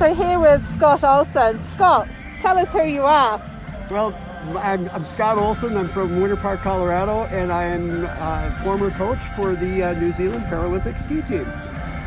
also here with Scott Olson. Scott, tell us who you are. Well, I'm, I'm Scott Olson. I'm from Winter Park, Colorado, and I am a former coach for the uh, New Zealand Paralympic ski team.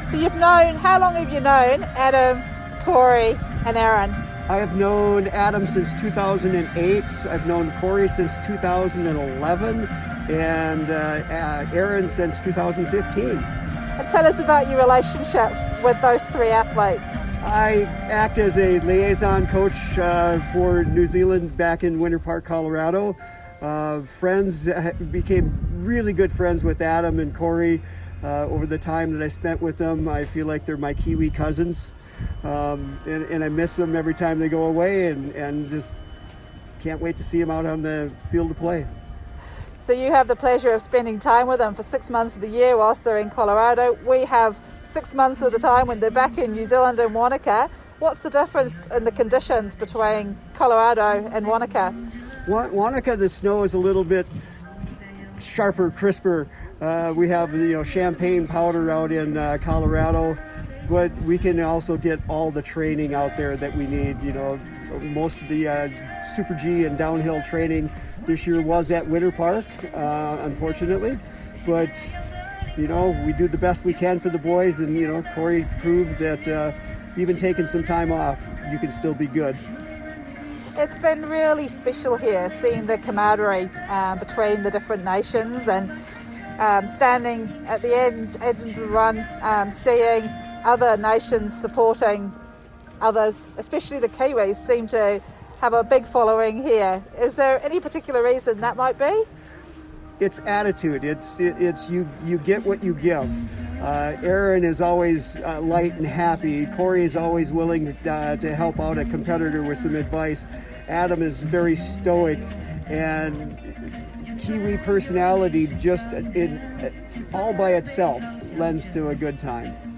So you've known, how long have you known Adam, Corey, and Aaron? I have known Adam since 2008. I've known Corey since 2011, and uh, uh, Aaron since 2015. Tell us about your relationship with those three athletes. I act as a liaison coach uh, for New Zealand back in Winter Park, Colorado. Uh, friends uh, became really good friends with Adam and Corey uh, over the time that I spent with them. I feel like they're my Kiwi cousins, um, and, and, I miss them every time they go away, and, and just can't wait to see them out on the field to play. So you have the pleasure of spending time with them for six months of the year whilst they're in Colorado. We have six months of the time when they're back in New Zealand and Wanaka. What's the difference in the conditions between Colorado and Wanaka? Wanaka, the snow is a little bit sharper, crisper. Uh, we have you know champagne powder out in uh, Colorado, but we can also get all the training out there that we need. You know, most of the uh, Super G and downhill training this year was at Winter Park, uh, unfortunately, but you know, we do the best we can for the boys, and you know, Corey proved that uh, even taking some time off, you can still be good. It's been really special here, seeing the camaraderie um, between the different nations and um, standing at the end, end of the run, um, seeing other nations supporting others, especially the Kiwis, seem to have a big following here. Is there any particular reason that might be? it's attitude. It's it, it's you you get what you give. Uh, Aaron is always uh, light and happy. Corey is always willing uh, to help out a competitor with some advice. Adam is very stoic and Kiwi personality just in, all by itself lends to a good time.